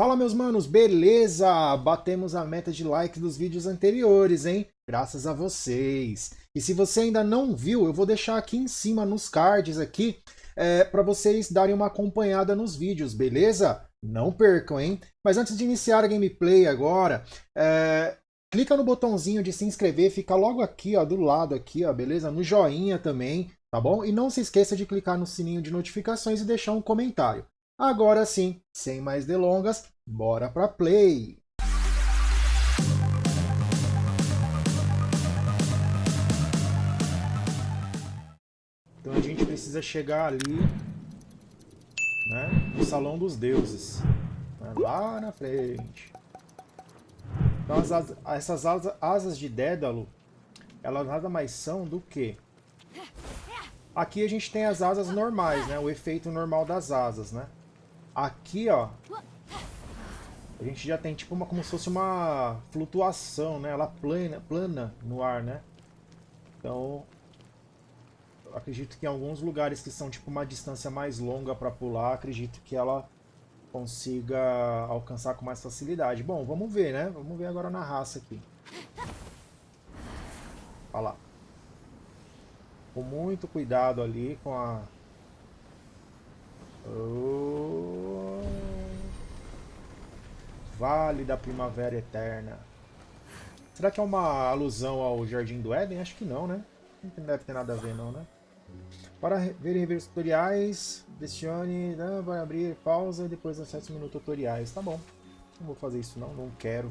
Fala meus manos, beleza? Batemos a meta de likes dos vídeos anteriores, hein? Graças a vocês. E se você ainda não viu, eu vou deixar aqui em cima nos cards aqui é, para vocês darem uma acompanhada nos vídeos, beleza? Não percam, hein? Mas antes de iniciar a gameplay agora, é, clica no botãozinho de se inscrever, fica logo aqui, ó, do lado aqui, ó, beleza? No joinha também, tá bom? E não se esqueça de clicar no sininho de notificações e deixar um comentário. Agora sim, sem mais delongas, bora pra play! Então a gente precisa chegar ali, né, no Salão dos Deuses, né, lá na frente. Então as, essas asas, asas de Dédalo, elas nada mais são do que... Aqui a gente tem as asas normais, né, o efeito normal das asas, né. Aqui, ó, a gente já tem tipo uma, como se fosse uma flutuação, né? Ela plana, plana no ar, né? Então, acredito que em alguns lugares que são tipo uma distância mais longa para pular, acredito que ela consiga alcançar com mais facilidade. Bom, vamos ver, né? Vamos ver agora na raça aqui. Olha lá. Com muito cuidado ali com a Oh. Vale da Primavera Eterna. Será que é uma alusão ao Jardim do Éden? Acho que não, né? Não deve ter nada a ver, não, né? Para ver rever tutoriais, pressione né, vai abrir pausa e depois acesse o menu tutoriais. Tá bom. Não vou fazer isso não, não quero.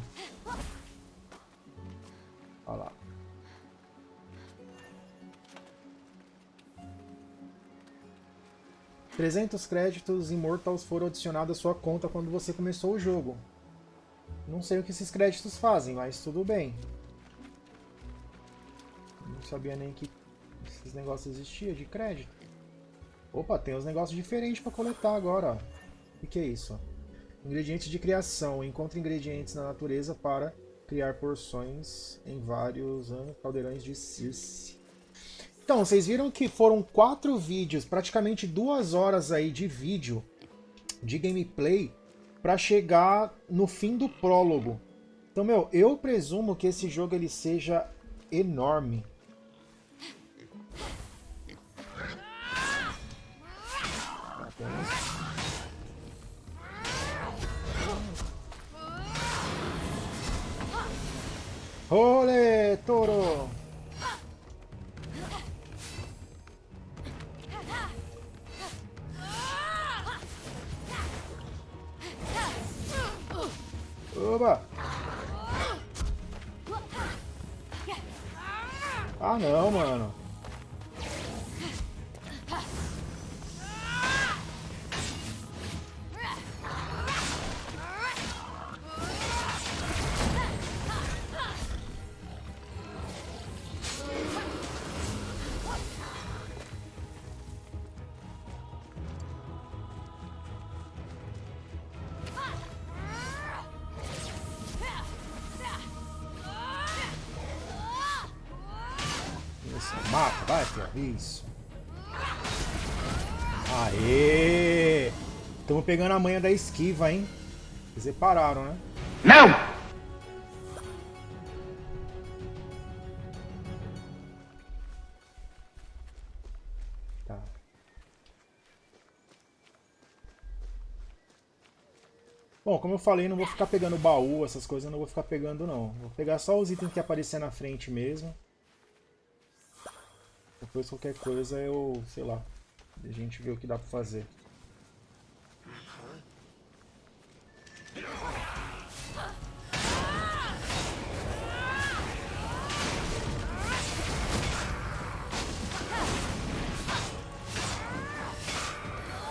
Olha lá. 300 créditos Immortals foram adicionados à sua conta quando você começou o jogo. Não sei o que esses créditos fazem, mas tudo bem. Não sabia nem que esses negócios existiam de crédito. Opa, tem uns negócios diferentes para coletar agora. O que é isso? Ingredientes de criação. Encontre ingredientes na natureza para criar porções em vários caldeirões de Circe. Então, vocês viram que foram quatro vídeos, praticamente duas horas aí de vídeo, de gameplay, para chegar no fim do prólogo. Então, meu, eu presumo que esse jogo ele seja enorme. Olê, toro! Oba! Ah não, mano. Isso. Aê! Estamos pegando a manha da esquiva, hein? Vocês repararam, né? Não! Tá. Bom, como eu falei, não vou ficar pegando baú, essas coisas, não vou ficar pegando não. Vou pegar só os itens que aparecer na frente mesmo. Depois qualquer coisa eu, sei lá, a gente vê o que dá pra fazer.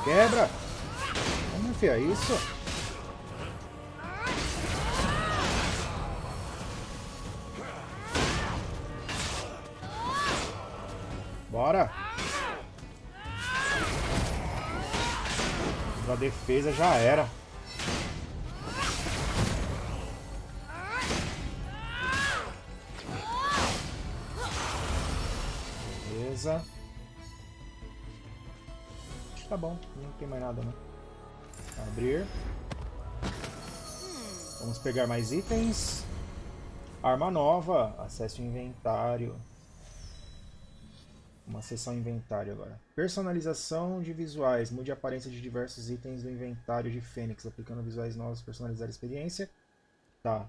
Quebra! Vamos enfiar isso? Bora! A defesa já era. Beleza. Acho que tá bom. Não tem mais nada, né? Abrir. Vamos pegar mais itens. Arma nova. Acesse o inventário. Uma seção inventário agora. Personalização de visuais. Mude a aparência de diversos itens do inventário de Fênix. Aplicando visuais novos, personalizar a experiência. Tá.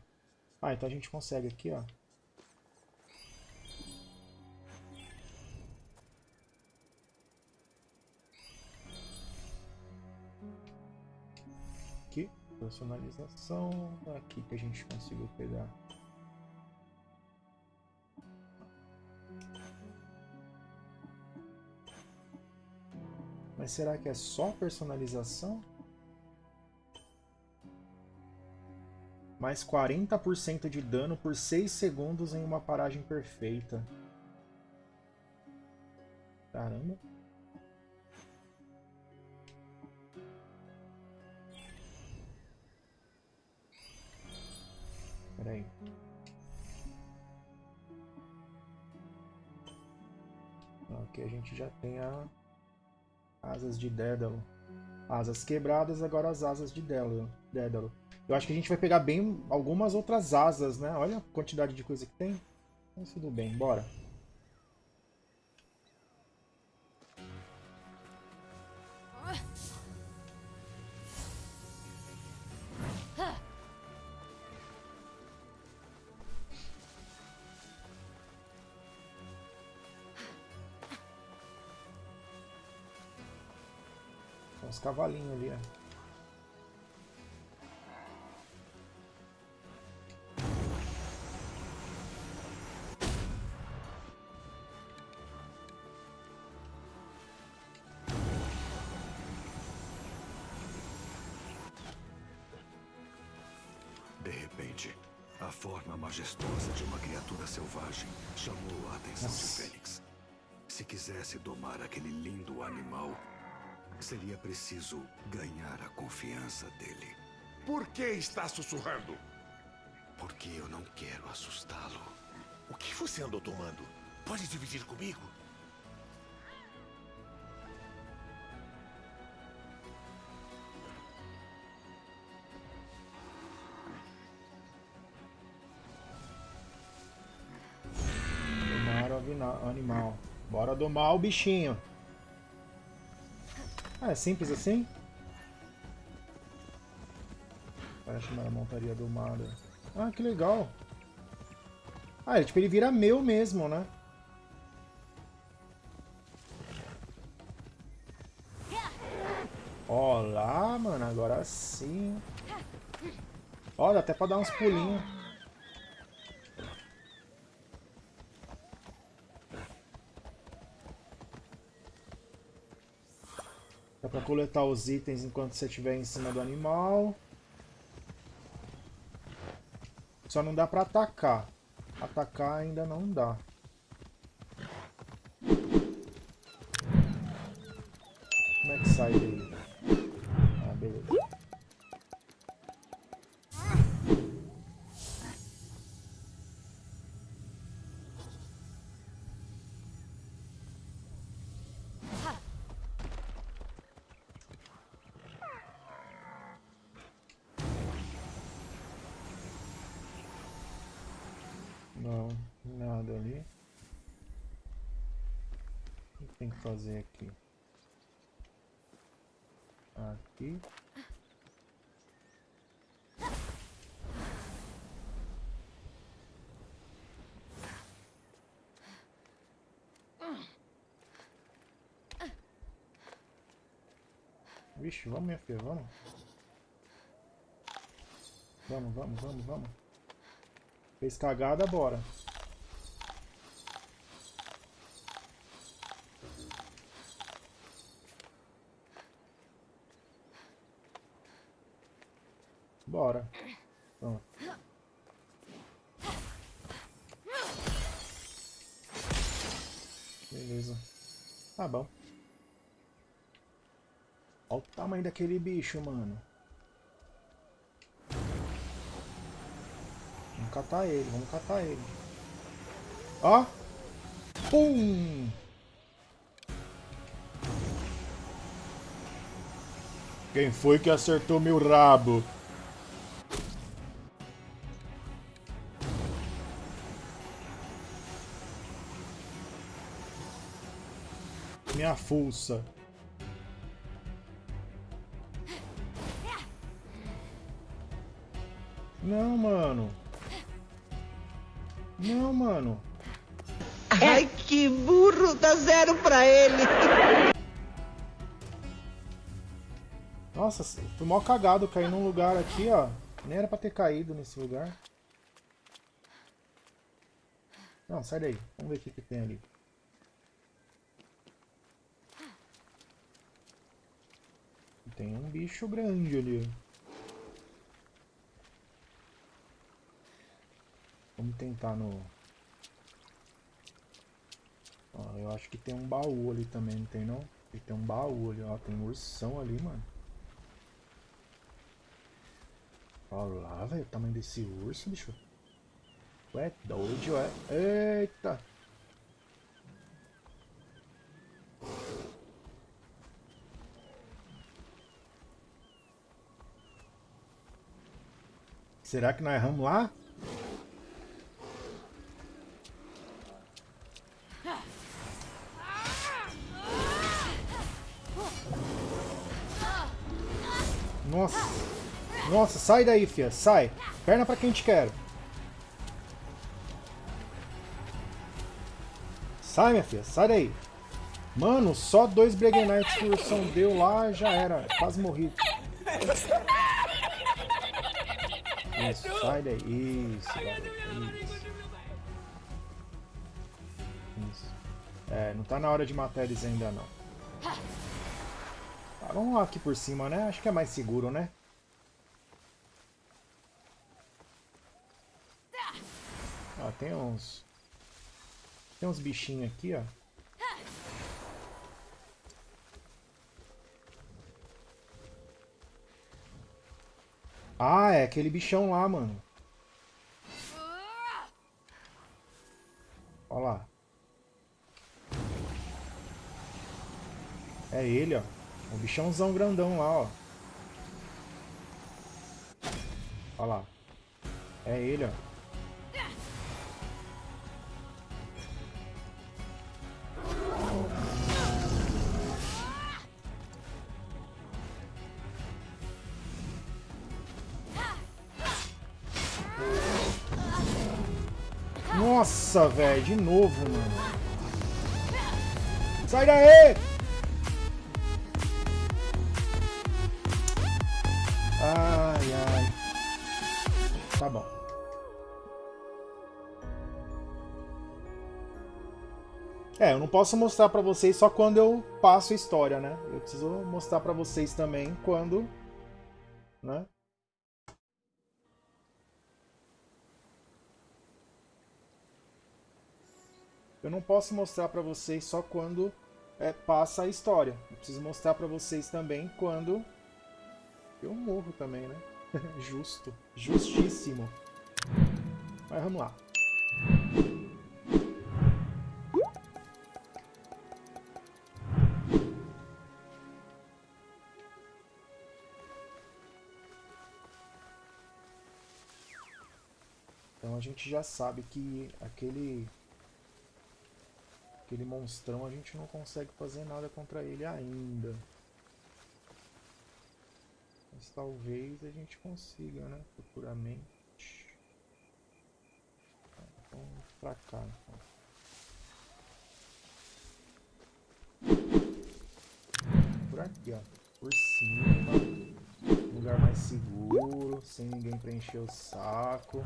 Ah, então a gente consegue aqui, ó. Aqui, personalização. Aqui que a gente conseguiu pegar. Mas será que é só personalização? Mais 40% de dano por 6 segundos em uma paragem perfeita. Caramba. Pera aí. Aqui a gente já tem a Asas de Dédalo. Asas quebradas, agora as asas de Dédalo. Eu acho que a gente vai pegar bem algumas outras asas, né? Olha a quantidade de coisa que tem. Mas tudo bem, bora. Uns cavalinhos ali. De repente, a forma majestosa de uma criatura selvagem chamou a atenção Nossa. de Fênix. Se quisesse domar aquele lindo animal, Seria preciso ganhar a confiança dele. Por que está sussurrando? Porque eu não quero assustá-lo. O que você andou tomando? Pode dividir comigo? Animal. Bora domar o bichinho. Ah, é simples assim? Para chamar a montaria domada. Ah, que legal. Ah, tipo, ele vira meu mesmo, né? Olá, mano, agora sim. Olha, até pra dar uns pulinhos. Dá pra coletar os itens enquanto você estiver em cima do animal. Só não dá pra atacar. Atacar ainda não dá. Fazer aqui? Aqui. Vixe, vamos, minha filha, vamos. Vamos, vamos, vamos, vamos. Fez cagada, bora. Bora. Beleza. Tá bom. Olha o tamanho daquele bicho, mano. Vamos catar ele, vamos catar ele. Ó. Pum! Quem foi que acertou meu rabo? Minha fuça. Não, mano. Não, mano. Ai, que burro! Dá zero pra ele! Nossa, fui mal cagado cair num lugar aqui, ó. Nem era pra ter caído nesse lugar. Não, sai daí. Vamos ver o que, que tem ali. Tem um bicho grande ali. Vamos tentar no... Ó, eu acho que tem um baú ali também, não tem não? E tem um baú ali, ó. Tem um ursão ali, mano. Olha lá, velho, o tamanho desse urso, bicho. Ué, doido, ué. Eita! Será que nós erramos lá? Nossa. Nossa, sai daí, fia. Sai. Perna pra quem te quer. Sai, minha filha. Sai daí. Mano, só dois Breguenites que o Ursão deu lá, já era. Quase morri. Isso, sai daí. Isso, Isso. Isso. É, não tá na hora de matar eles ainda não. Tá, vamos lá aqui por cima, né? Acho que é mais seguro, né? Ó, tem uns... Tem uns bichinhos aqui, ó. Ah, é aquele bichão lá, mano. Olha lá. É ele, ó. O bichãozão grandão lá, ó. Olha lá. É ele, ó. Nossa, velho, de novo, mano. Sai daí! Ai, ai. Tá bom. É, eu não posso mostrar pra vocês só quando eu passo a história, né? Eu preciso mostrar pra vocês também quando... Né? Eu não posso mostrar para vocês só quando é, passa a história. Eu preciso mostrar para vocês também quando eu morro também, né? Justo. Justíssimo. Mas vamos lá. Então a gente já sabe que aquele Aquele monstrão a gente não consegue fazer nada contra ele ainda. Mas talvez a gente consiga, né? Futuramente. Vamos pra cá, então. Por aqui, ó. Por cima. Lugar mais seguro, sem ninguém preencher o saco.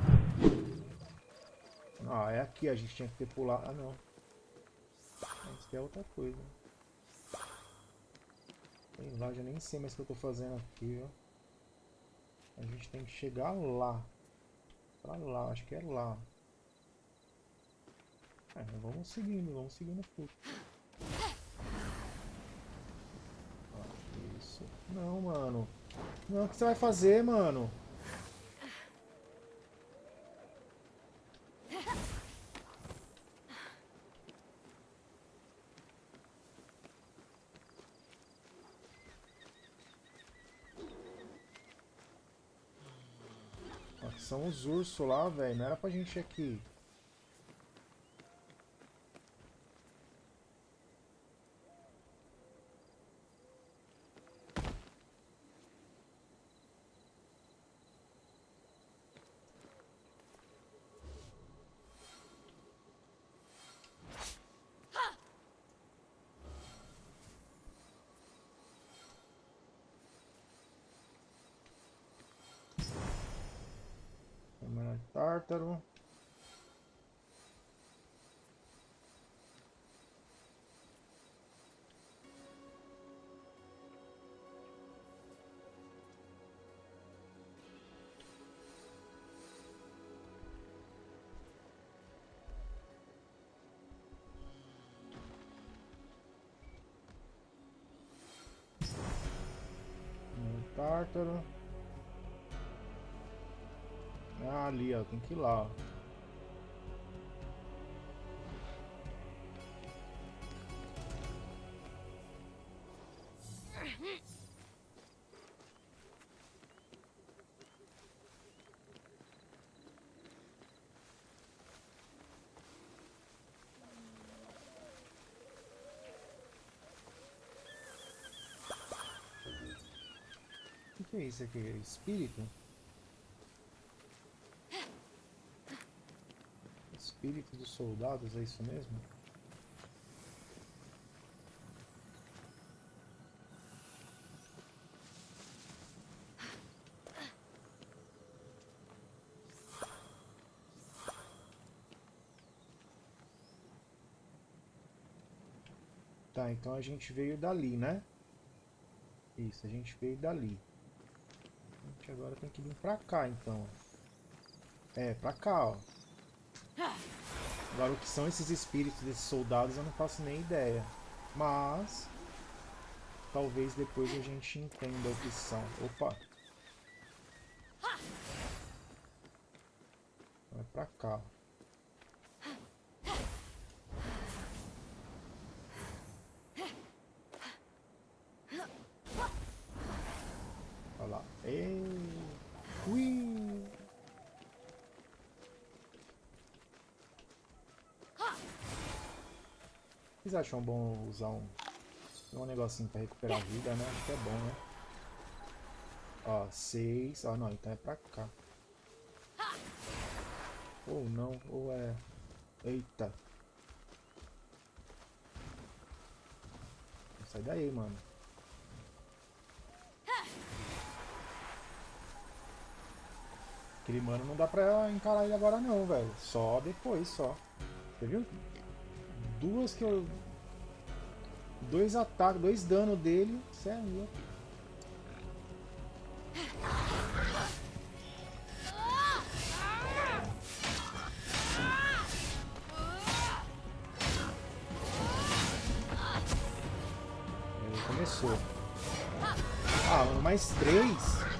Ah, é aqui, a gente tinha que ter pulado. Ah, não. Isso é outra coisa. Sei lá, já nem sei mais o que eu tô fazendo aqui. A gente tem que chegar lá. Pra lá, acho que é lá. É, vamos seguindo, vamos seguindo o fluxo. Ah, isso. Não, mano. Não, o que você vai fazer, mano? São os ursos lá, velho. Não era pra gente aqui. Tártaro. Tártaro. Ah, ali, ó. Tem que ir lá, ó. O que é isso aqui? Espírito? Espírito dos soldados, é isso mesmo? Tá, então a gente veio dali, né? Isso, a gente veio dali. A gente agora tem que vir pra cá, então. É, pra cá, ó. Agora, o que são esses espíritos desses soldados eu não faço nem ideia. Mas... Talvez depois a gente entenda o que são. Opa! Vai pra cá. Olha lá. Ei! Ui! Vocês acham bom usar um, um negocinho pra recuperar a vida, né? Acho que é bom, né? Ó, seis. Ó, não, então é pra cá. Ou não, ou é... Eita. Sai daí, mano. Aquele mano não dá pra encarar ele agora não, velho. Só depois, só. Você viu? Duas que eu... Dois ataques, dois danos dele. Cê é. Ele começou. Ah, mais três?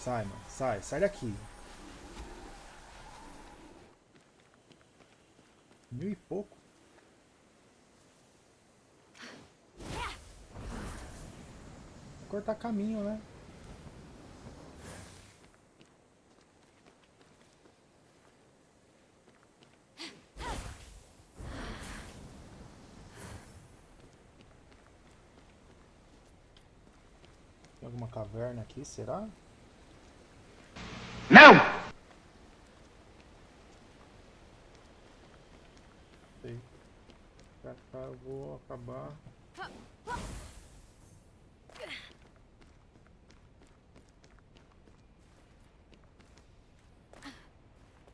Sai, mano. Sai. Sai daqui. Mil e pouco. Cortar caminho, né? Tem alguma caverna aqui, será? Não! Eu vou acabar.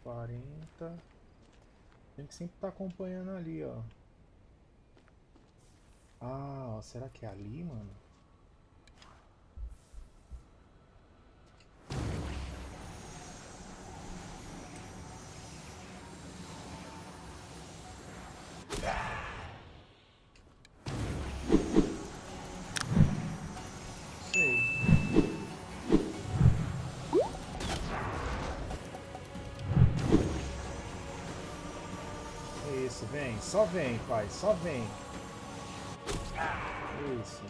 Quarenta. Tem que sempre estar acompanhando ali, ó. Ah, será que é ali, mano? Só vem, pai, só vem. Isso.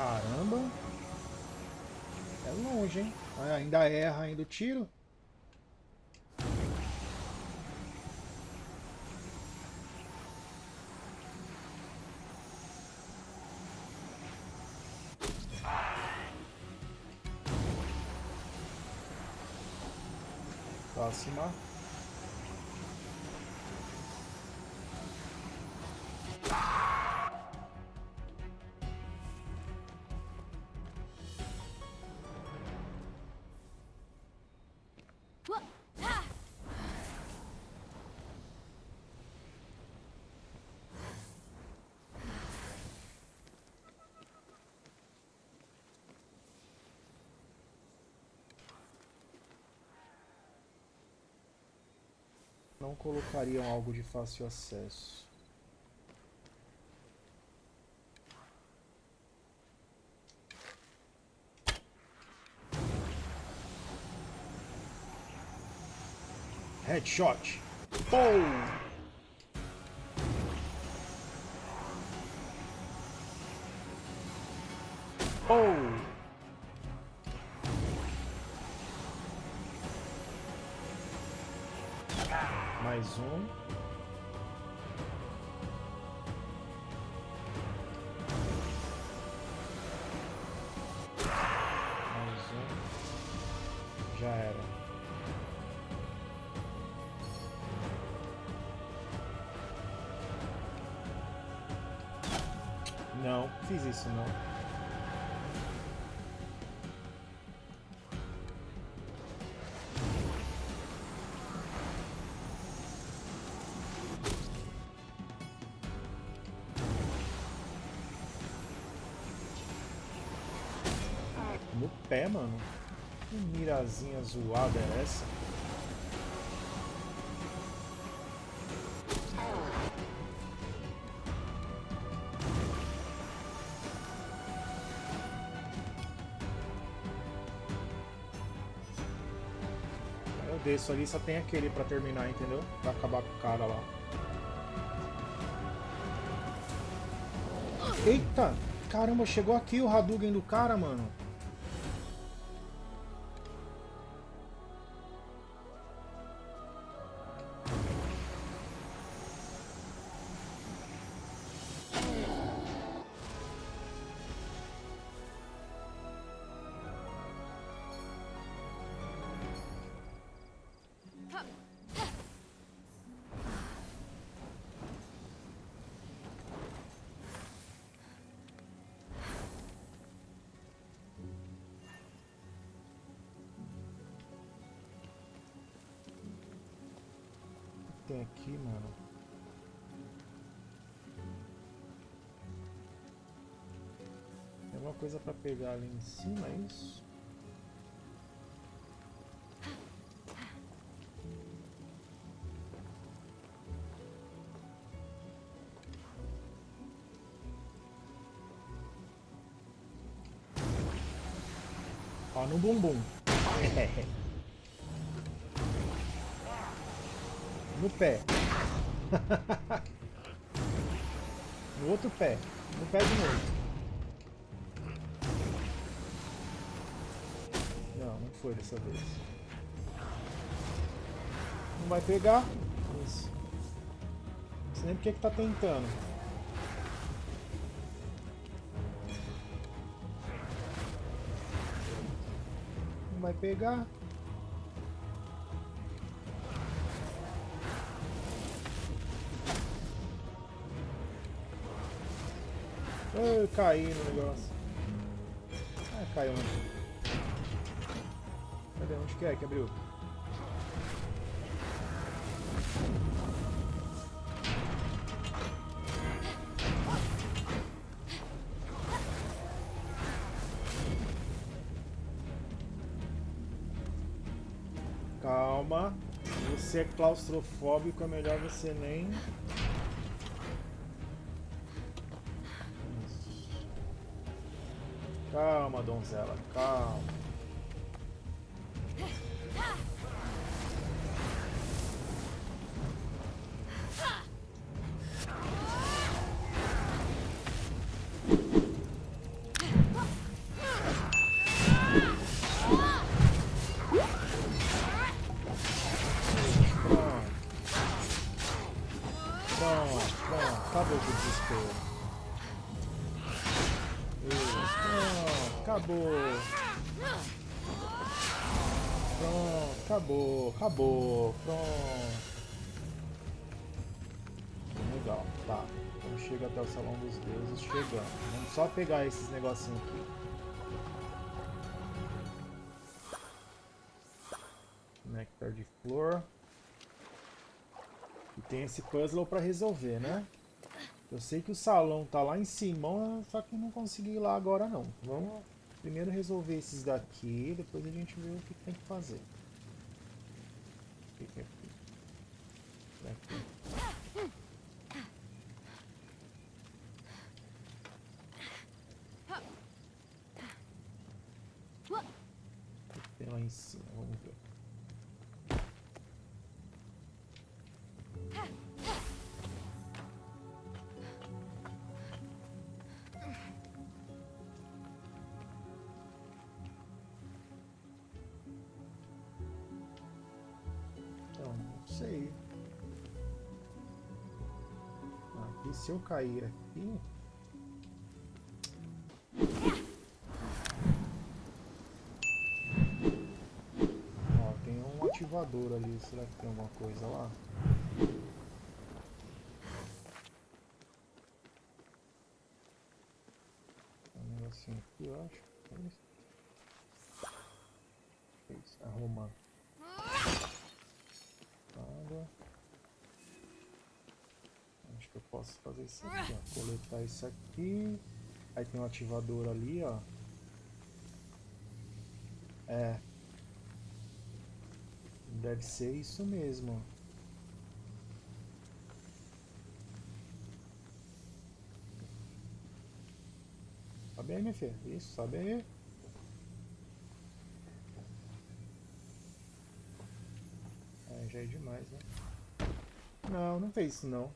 Caramba. É longe, hein? Ainda erra ainda o tiro. Próxima. Não colocariam algo de fácil acesso. Headshot. Pou! Mais um. Mais um. Já era. Não, fiz isso não. Pé, mano. Que mirazinha zoada é essa? Eu desço ali, só tem aquele pra terminar, entendeu? Pra acabar com o cara lá. Eita! Caramba, chegou aqui o Hadouken do cara, mano. Tem aqui, mano? Tem alguma coisa pra pegar ali em cima, é isso? Ó, no bumbum. No pé. no outro pé. No pé de novo. Não, não foi dessa vez. Não vai pegar. sei nem porque que tá tentando. Não vai pegar. Eu caí no negócio. Ah, caiu, né? Cadê? Onde que é que abriu? Calma. Você é claustrofóbico, é melhor você nem... Calma, donzela, calma. Salão dos Deuses, chegando. Vamos só pegar esses negocinhos aqui. Nectar de flor. E tem esse puzzle pra resolver, né? Eu sei que o salão tá lá em cima, só que não consegui ir lá agora não. Vamos primeiro resolver esses daqui, depois a gente vê o que tem que fazer. O que é aqui? Aqui. O que tem lá em cima? Vamos ver. Então, não sei. Aqui, se eu cair aqui... ativador ali. Será que tem alguma coisa lá? Um negocinho aqui, eu acho. Isso, arrumar. Água. Acho que eu posso fazer isso aqui, ó. Coletar isso aqui. Aí tem um ativador ali, ó. É. Deve ser isso mesmo. Sobe aí, minha filha. Isso, sobe aí. É, já é demais, né? Não, não fez isso não. O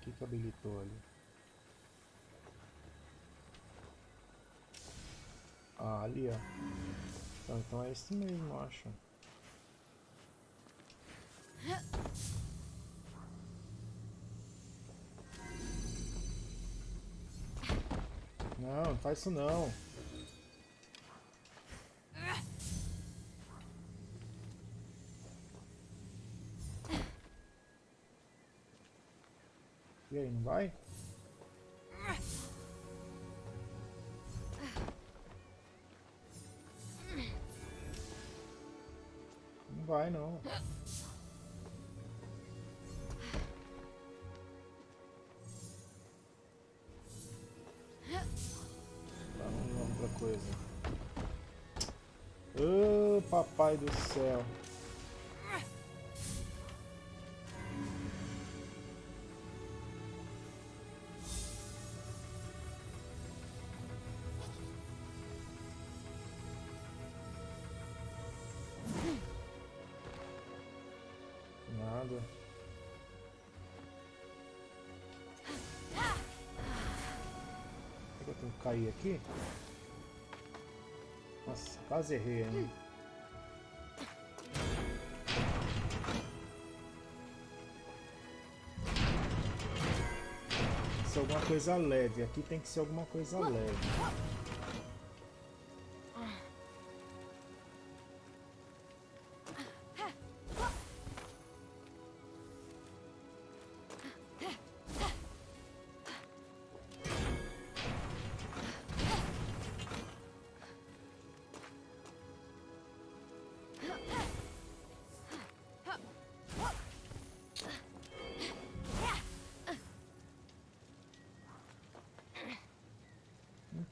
que que habilitou ali? Ah, ali, ó. Então, então é esse mesmo, acho. Não, não faz isso não. E aí, não vai? Vai não. Vamos outra coisa. Ô, papai do céu. cair aqui. Nossa, quase errei, hein? Tem que ser alguma coisa leve. Aqui tem que ser alguma coisa leve.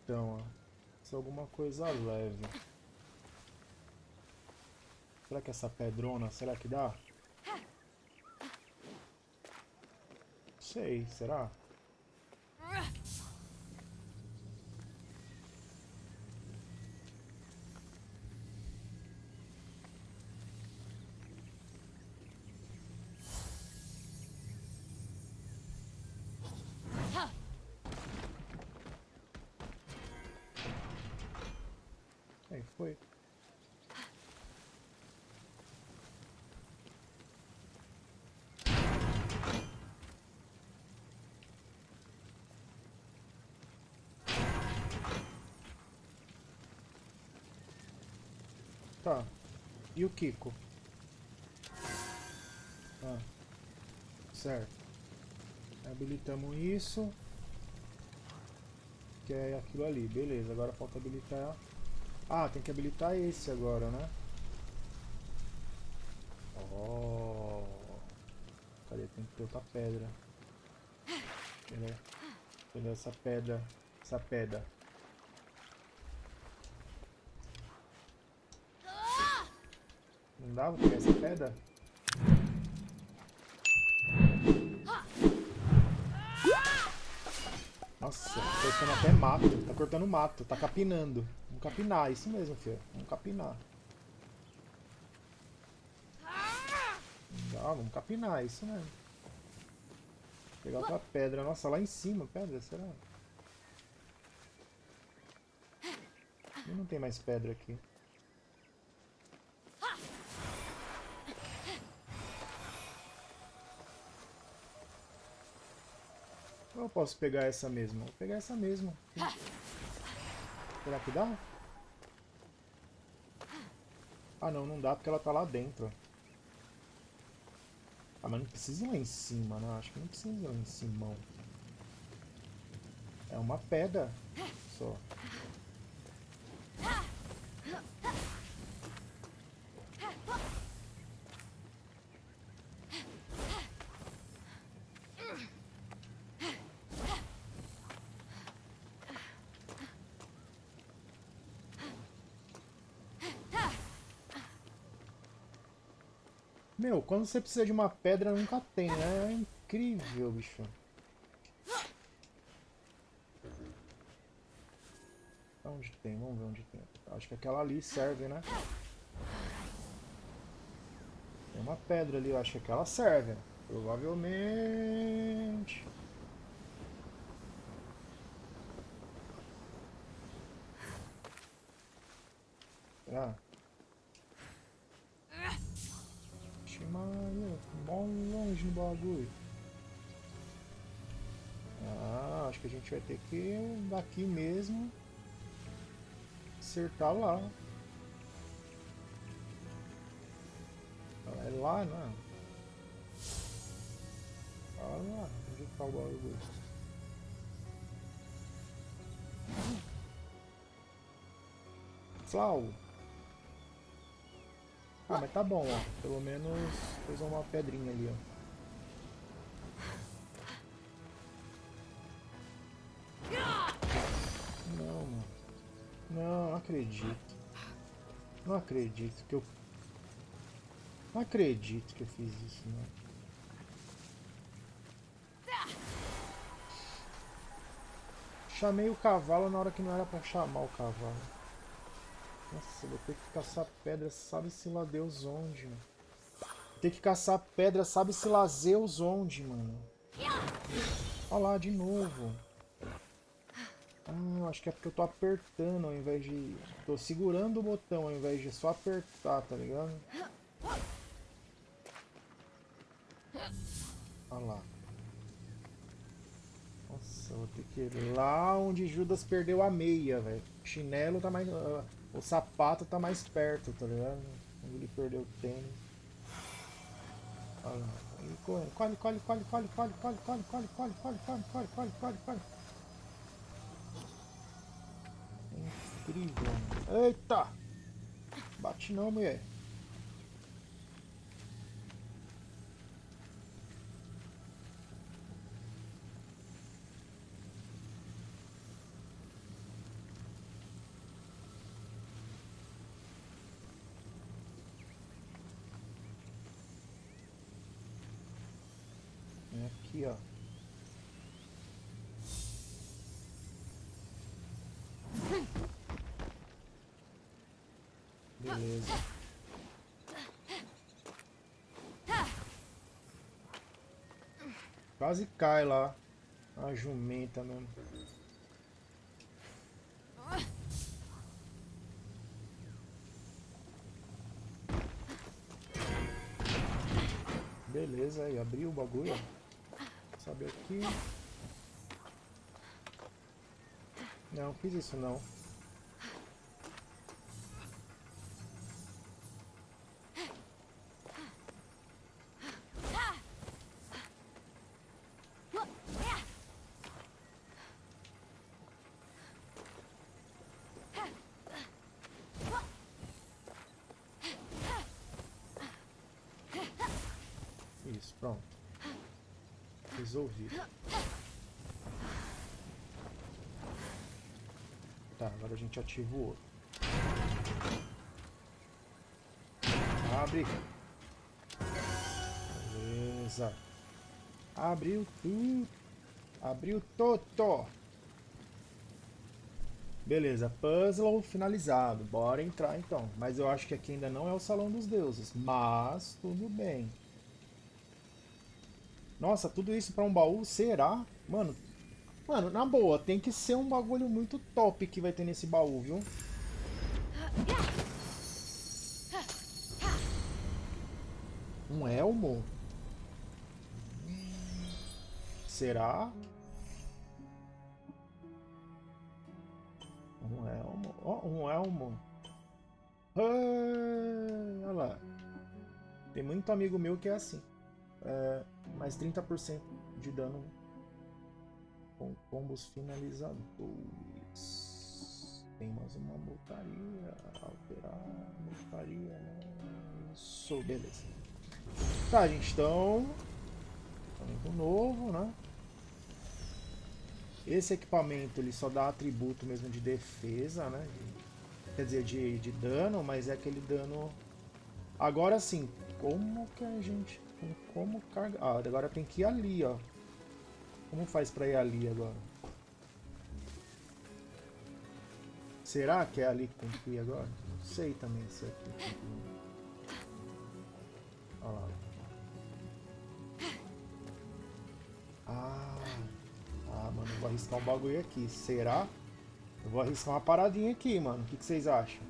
Então, ó. Alguma coisa leve. Será que essa pedrona, será que dá? Sei, será? Aí foi. Tá. E o Kiko? Ah. Certo. Habilitamos isso. Que é aquilo ali. Beleza, agora falta habilitar... Ah, tem que habilitar esse agora, né? Oh. Cadê? Tem que ter outra pedra. Cadê? Essa pedra? Essa pedra. Não dá pra essa pedra? Nossa, tá cortando até mato. Tá cortando mato, tá capinando. Vamos capinar, isso mesmo, filho. Vamos capinar. Dá, vamos capinar, isso mesmo. Pegar outra pedra. Nossa, lá em cima, pedra, será? Não tem mais pedra aqui. Eu posso pegar essa mesmo? Vou pegar essa mesmo. Será que dá? Ah não, não dá porque ela tá lá dentro. Ah, mas não precisa ir lá em cima, né? Acho que não precisa ir lá em cima. É uma pedra só. Meu, quando você precisa de uma pedra, nunca tem, né? É incrível, bicho. Onde tem? Vamos ver onde tem. Acho que aquela ali serve, né? Tem uma pedra ali, eu acho que aquela serve. Provavelmente. Será? Maria, mó longe no bagulho. Ah, acho que a gente vai ter que daqui mesmo acertar lá. É lá, né? Olha lá, onde está o bagulho? Flau. Ah, mas tá bom, ó. Pelo menos fez uma pedrinha ali, ó. Não, mano. Não, não acredito. Não acredito que eu... Não acredito que eu fiz isso, não. Chamei o cavalo na hora que não era pra chamar o cavalo. Nossa, vou ter que caçar pedra, sabe-se lá Deus onde, mano. Ter que caçar pedra, sabe-se lá Zeus onde, mano. Olha lá, de novo. Ah, acho que é porque eu tô apertando ao invés de... Tô segurando o botão ao invés de só apertar, tá ligado? Olha lá. Nossa, Eu vou ter que ir lá onde Judas perdeu a meia, velho. Chinelo tá mais... Uh, o sapato tá mais perto, tá ligado? Onde ele perdeu o tênis. Olha lá. Colhe, colhe, colhe, colhe, colhe, colhe, colhe, colhe, colhe, colhe, colhe, colhe, colhe, colhe, colhe, colhe. Incrível. Eita! Bate não, mulher. aqui, ó. Beleza. Quase cai lá. A jumenta mesmo. Beleza, aí abriu o bagulho. Sobe aqui. Não, fiz isso não. Isso, pronto Tá, agora a gente ativa o outro. Abre. Beleza. Abriu tudo. Abriu todo. Beleza, puzzle finalizado. Bora entrar então. Mas eu acho que aqui ainda não é o Salão dos Deuses. Mas tudo bem. Nossa, tudo isso pra um baú? Será? Mano, mano, na boa, tem que ser um bagulho muito top que vai ter nesse baú, viu? Um elmo? Será? Um elmo? Oh, um elmo. olha lá. Tem muito amigo meu que é assim. É mais 30% de dano com combos finalizadores. Tem mais uma montaria, alterar, montaria, né? Isso, beleza. Tá, gente, então... Equipamento novo, né? Esse equipamento ele só dá atributo mesmo de defesa, né? Quer dizer, de, de dano, mas é aquele dano... Agora sim, como que a gente como carga... Ah, agora tem que ir ali, ó. Como faz pra ir ali agora? Será que é ali que tem que ir agora? Não sei também se é aqui. Olha lá. Ah, ah, mano, eu vou arriscar um bagulho aqui. Será? Eu vou arriscar uma paradinha aqui, mano. O que, que vocês acham?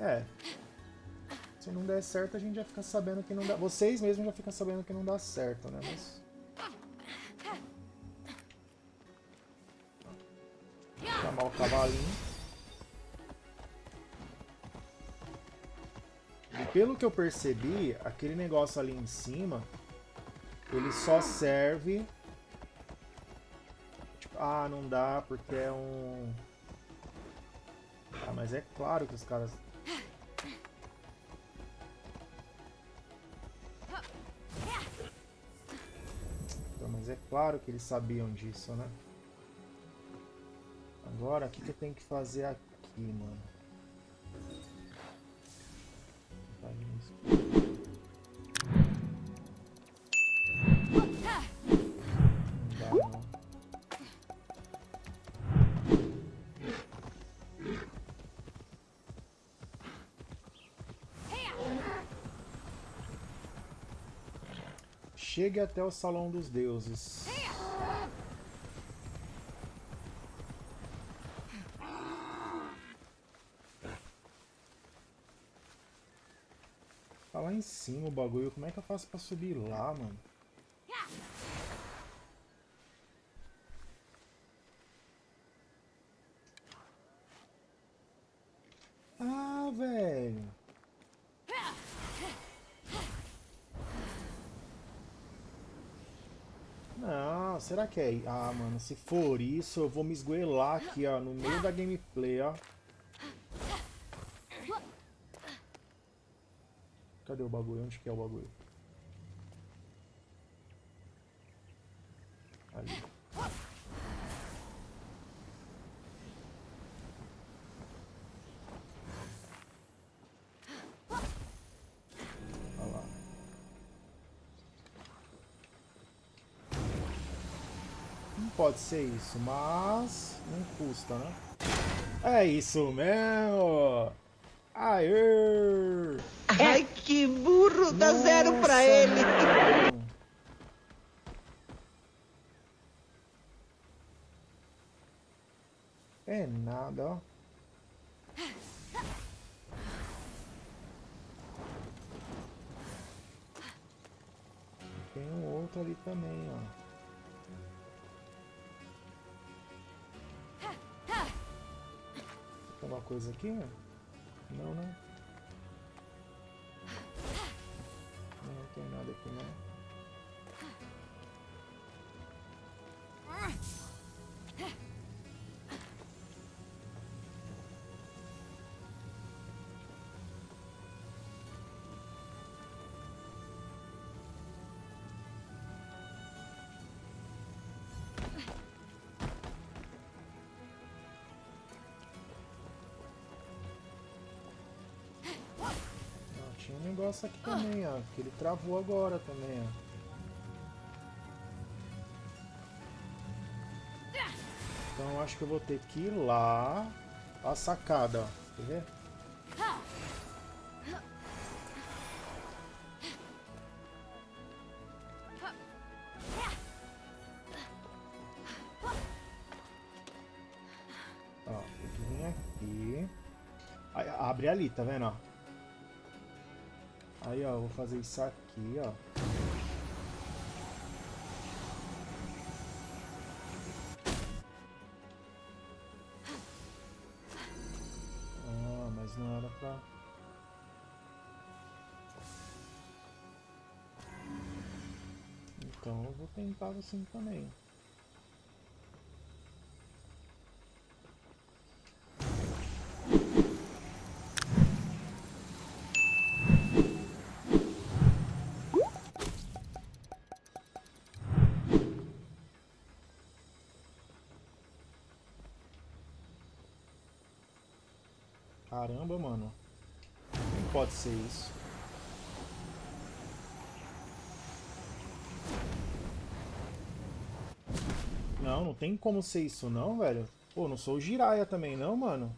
É, se não der certo, a gente já fica sabendo que não dá... Vocês mesmos já ficam sabendo que não dá certo, né? Mas... Chamar o cavalinho. E pelo que eu percebi, aquele negócio ali em cima, ele só serve... Tipo, ah, não dá porque é um... Ah, mas é claro que os caras mas é claro que eles sabiam disso, né? Agora, o que, que eu tenho que fazer aqui, mano? Chegue até o Salão dos Deuses. Tá lá em cima o bagulho. Como é que eu faço pra subir lá, mano? Que é... Ah, mano, se for isso, eu vou me esgoelar aqui, ó, no meio da gameplay, ó. Cadê o bagulho? Onde que é o bagulho? Pode ser isso, mas não custa, né? É isso mesmo! Aê! Ai, que burro! Dá zero pra Nossa, ele. mano. É nada, ó. Tem um outro ali também, ó. Tem uma coisa aqui? Não, né? Não, não tem nada aqui, não. Tinha um negócio aqui também, ó. Que ele travou agora também, ó. Então acho que eu vou ter que ir lá. A sacada, ó. Quer ver? Vir aqui. Abre ali, tá vendo, ó? Aí, ó, vou fazer isso aqui, ó. Ah, mas não era pra... Então eu vou tentar assim também. Caramba, mano. Não pode ser isso. Não, não tem como ser isso não, velho. Pô, não sou o Jiraiya também não, mano.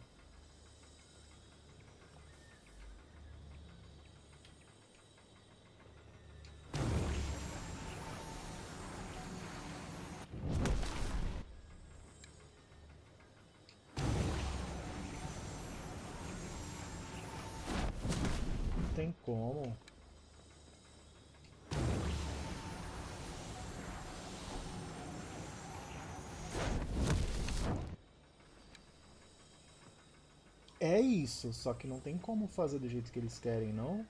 Isso, só que não tem como fazer do jeito que eles querem, não?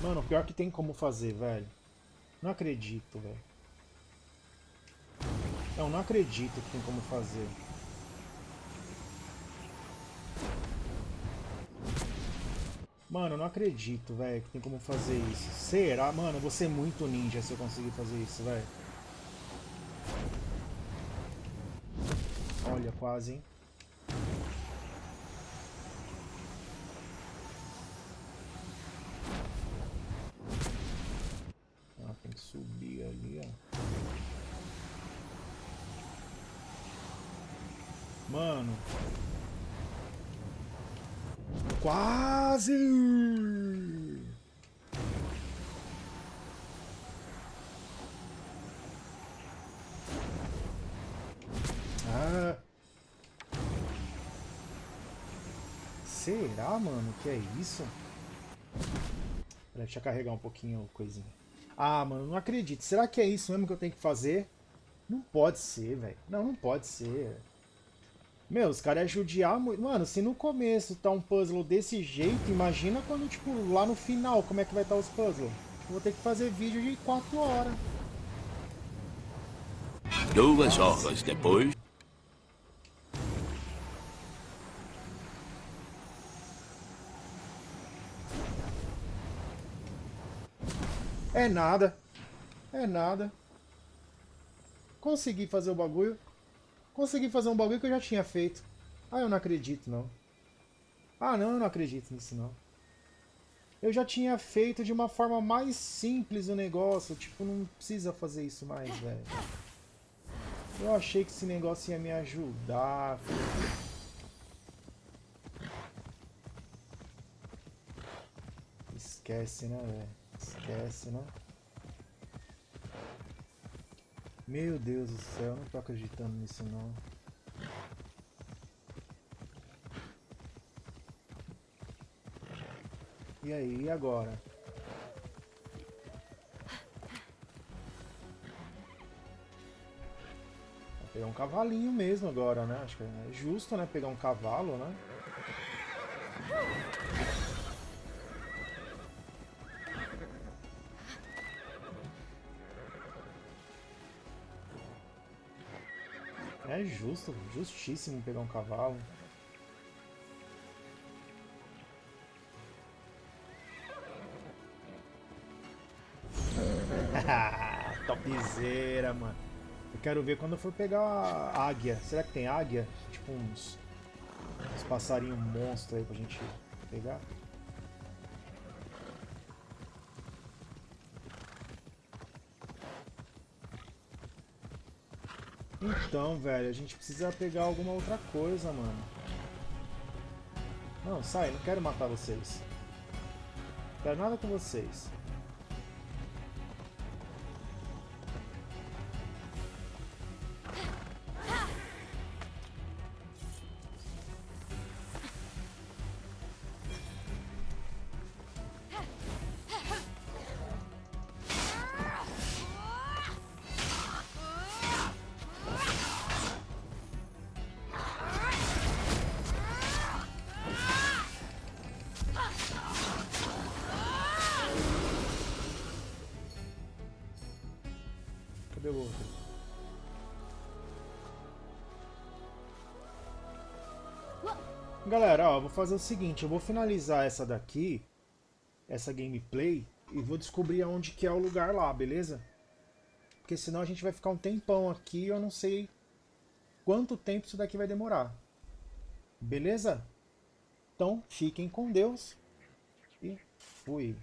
Mano, pior que tem como fazer, velho. Não acredito, velho. Não, não acredito que tem como fazer. Mano, eu não acredito, velho, que tem como fazer isso. Será? Mano, eu vou ser muito ninja se eu conseguir fazer isso, velho. Olha, quase, hein? Quase! Ah. Será, mano, que é isso? Deixa eu carregar um pouquinho a coisinha. Ah, mano, não acredito. Será que é isso mesmo que eu tenho que fazer? Não pode ser, velho. Não, não pode ser. Meu, os caras é judiar muito. Mano, se no começo tá um puzzle desse jeito, imagina quando, tipo, lá no final, como é que vai estar tá os puzzles. Vou ter que fazer vídeo de 4 horas. Duas horas depois. É nada. É nada. Consegui fazer o bagulho. Consegui fazer um bagulho que eu já tinha feito. Ah, eu não acredito, não. Ah, não, eu não acredito nisso, não. Eu já tinha feito de uma forma mais simples o negócio. Tipo, não precisa fazer isso mais, velho. Eu achei que esse negócio ia me ajudar. Esquece, né, velho? Esquece, né? Meu Deus do céu, não tô acreditando nisso não. E aí, e agora? Vou pegar um cavalinho mesmo agora, né? Acho que é justo, né? Pegar um cavalo, né? É justo, justíssimo pegar um cavalo. Topzera, mano. Eu quero ver quando eu for pegar a águia. Será que tem águia? Tipo uns, uns passarinhos monstros aí pra gente pegar. Então, velho, a gente precisa pegar alguma outra coisa, mano. Não, sai, não quero matar vocês. Não quero nada com vocês. Galera, ó, vou fazer o seguinte, eu vou finalizar essa daqui, essa gameplay, e vou descobrir aonde que é o lugar lá, beleza? Porque senão a gente vai ficar um tempão aqui e eu não sei quanto tempo isso daqui vai demorar. Beleza? Então, fiquem com Deus e fui.